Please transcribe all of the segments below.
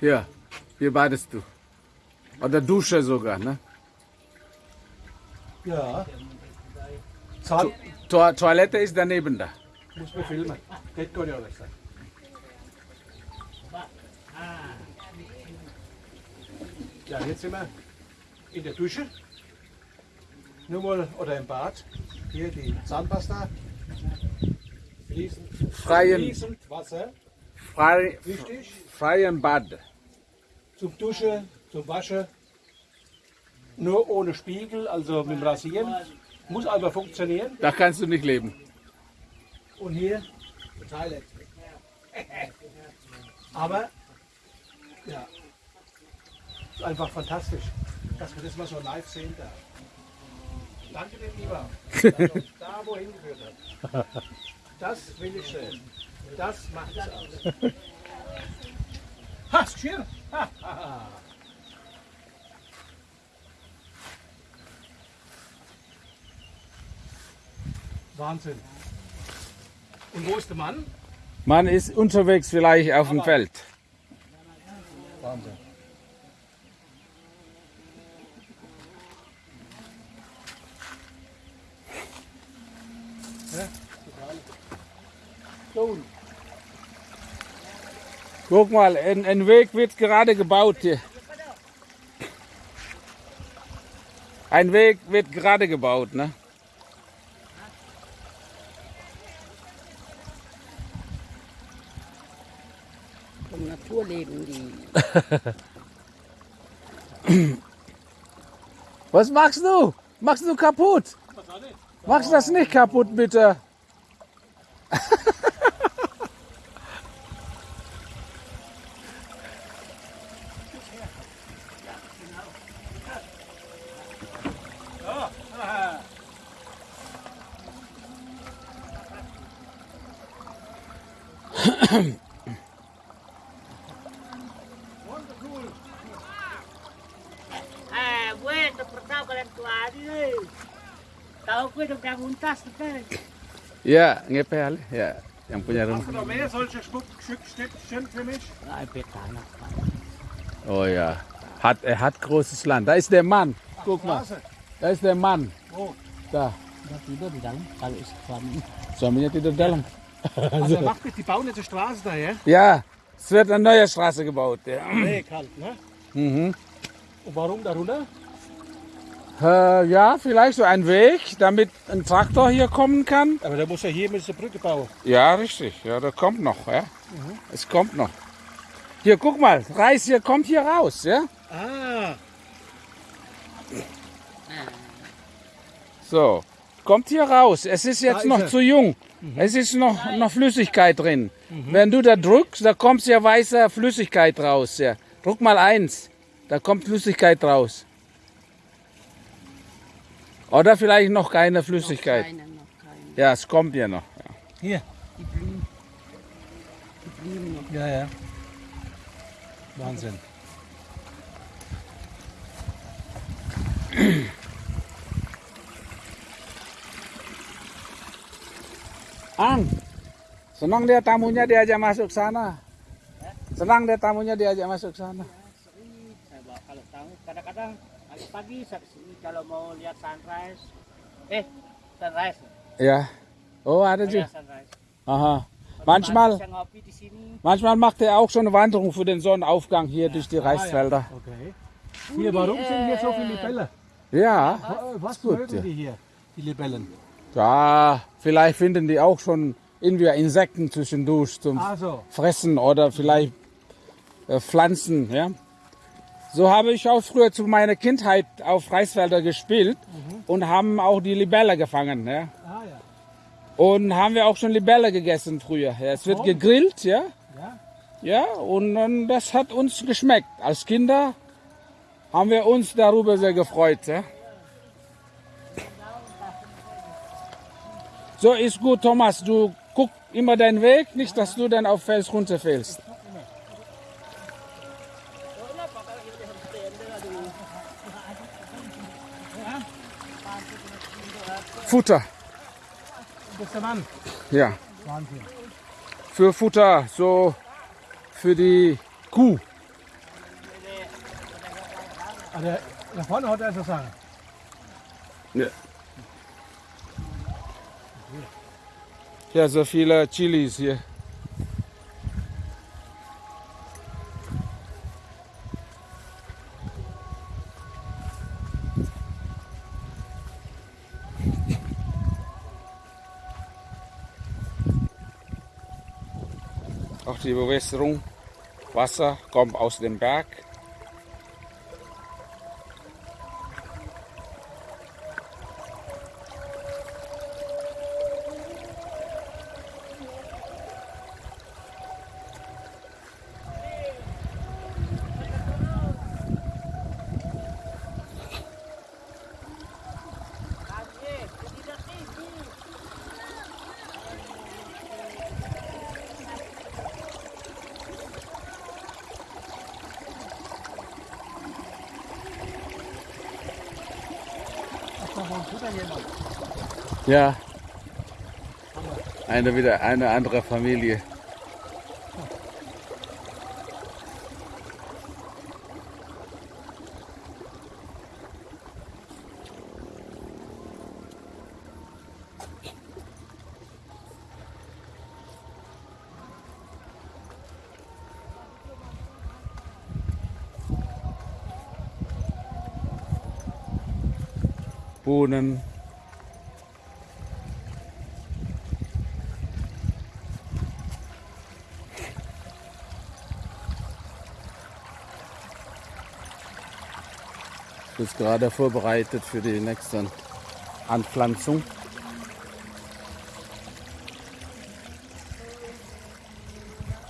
Hier, hier badest du. Oder Dusche sogar, ne? Ja. Zahn, To Toilette ist daneben da. muss man filmen. Geht gar nicht sein. Ja, jetzt sind wir in der Dusche. Nur mal, oder im Bad. Hier die Zahnpasta. Fließend, Freien, fließend Wasser. frei, Wichtig. freien Bad. Zum Duschen, zum Waschen. Nur ohne Spiegel, also mit dem Rasieren. Muss aber funktionieren. Da kannst du nicht leben. Und hier Toilette. Aber ja, ist einfach fantastisch, dass wir das mal so live sehen da. Danke dem Lieber, da wohin geführt hat. Das will ich sehen. Das macht es aus. Ha, Schirr! Wahnsinn. Und wo ist der Mann? Man ist unterwegs vielleicht auf dem Feld. Guck mal, ein, ein Weg wird gerade gebaut hier. Ein Weg wird gerade gebaut, ne? Vom Naturleben, die Was machst du? Machst du kaputt? Machst das nicht kaputt, bitte. Tahu kau dah dah muntas? Ja, ngepel, ja. Yang punya hast rumah. du noch mehr solche Schmuck, Stück, Stückchen für mich? Ah, betul. Oh ja. Hat, er hat großes Land. Da ist der Mann. Guck mal. Da ist der Mann. Wo? Da. Dah tidur di dalam. Kalau suami Suaminya tidur dalam. Also er macht mit, die bauen jetzt eine Straße da, ja? Ja, es wird eine neue Straße gebaut. Ja. Nee, kalt, ne? Mhm. Und warum darunter? Äh, ja, vielleicht so ein Weg, damit ein Traktor hier kommen kann. Aber da muss ja hier mit der Brücke bauen. Ja, richtig. Ja, da kommt noch. Ja. Es kommt noch. Hier, guck mal. Reis hier kommt hier raus. Ja. Ah, So. Kommt hier raus. Es ist jetzt ist noch er. zu jung. Es ist noch, noch Flüssigkeit drin. Wenn du da drückst, da kommt ja weiße Flüssigkeit raus. Ja. Druck mal eins. Da kommt Flüssigkeit raus. Oder vielleicht noch keine Flüssigkeit. Keine, noch keine. Ja, es kommt ja noch. Ja. hier. Die Blumen. Die Blumen noch. Ja, ja. Wahnsinn. Ang, senang dia tamunya diajak masuk sana. Senang dia tamunya diajak masuk sana. Sering saya bawa kalau tahu. Kadang-kadang pagi-pagi saya kesini kalau mau lihat sunrise. Eh, sunrise. Ja. Oh, ada ya, juga. Aha. Manchmal, pagi sini. manchmal macht er auch schon eine Wanderung für den Sonnenaufgang hier durch die Reisfelder. Okay. Hier, warum sind hier so viele Libellen? Ja, Was gut, mögen ja. die hier, die Libellen? Ja, vielleicht finden die auch schon irgendwie Insekten zwischendurch zum Also, Fressen oder vielleicht äh, Pflanzen. Ja? So habe ich auch früher zu meiner Kindheit auf Reisfelder gespielt und haben auch die Libelle gefangen. Ja? ah ja. Und haben wir auch schon Libelle gegessen früher. Ja, es wird Oh. gegrillt, ja. Ja? Ja, und, dann das hat uns geschmeckt. Als Kinder haben wir uns darüber sehr gefreut. Ja. So ist gut, Thomas. Du guck immer deinen Weg, nicht, dass du dann auf Fels runterfällst. Futter, ja. Wahnsinn. Für Futter, so für die Kuh. Der, da vorne hat er so sagen. Ja. Ja, so viele Chilis hier. Auch die Bewässerung, Wasser kommt aus dem Berg. Ja. Eine wieder eine andere Familie. Bohnen. ist gerade vorbereitet für die nächste Anpflanzung.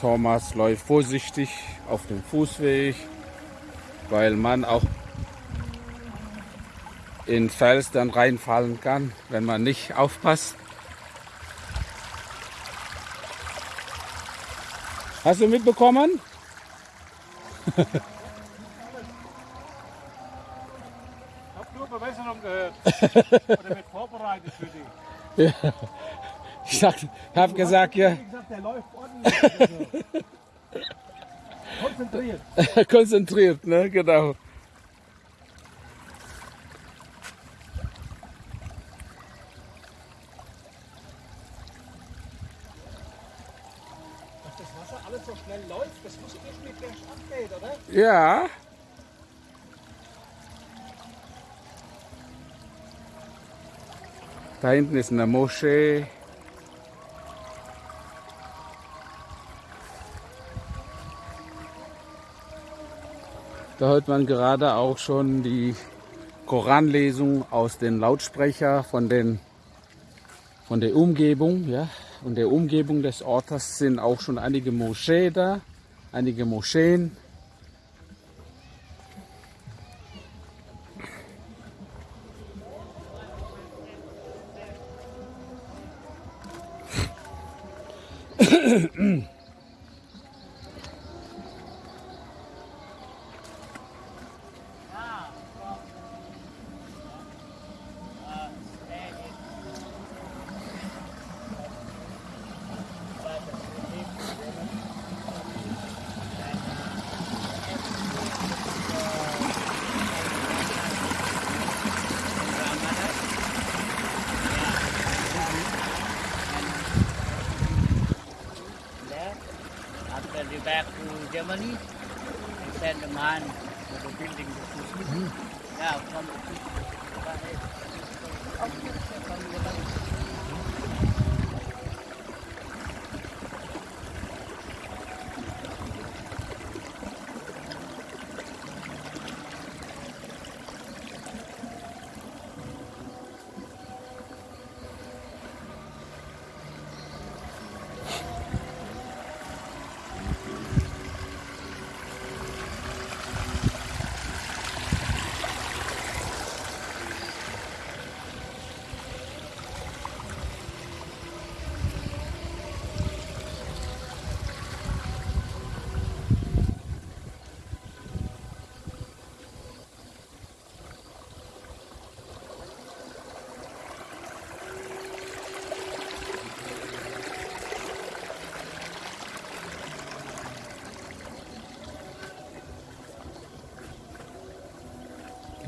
Thomas läuft vorsichtig auf dem Fußweg, weil man auch in Fels dann reinfallen kann, wenn man nicht aufpasst. Hast du mitbekommen? Ich habe nur Bewässerung gehört. Oder wird vorbereitet für die. Ich habe gesagt, ja, gesagt, der läuft ordentlich. Konzentriert. konzentriert, ne? Genau. Wasser alles so schnell läuft, das muss irgendwie bergab gehen, oder? Ja. Da hinten ist eine Moschee. Da hört man gerade auch schon die Koranlesung aus den Lautsprecher von, den, von der Umgebung. Ja. Und der Umgebung des Ortes sind auch schon einige Moscheen da, einige Moscheen. After they back to Germany, they send the man to the building the Christmas. Mm-hmm. Yeah, from the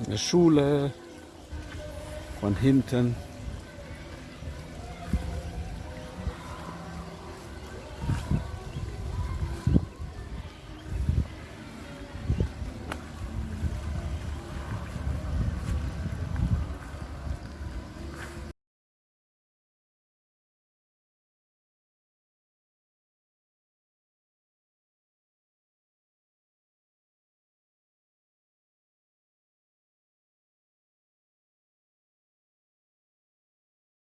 Eine Schule von hinten.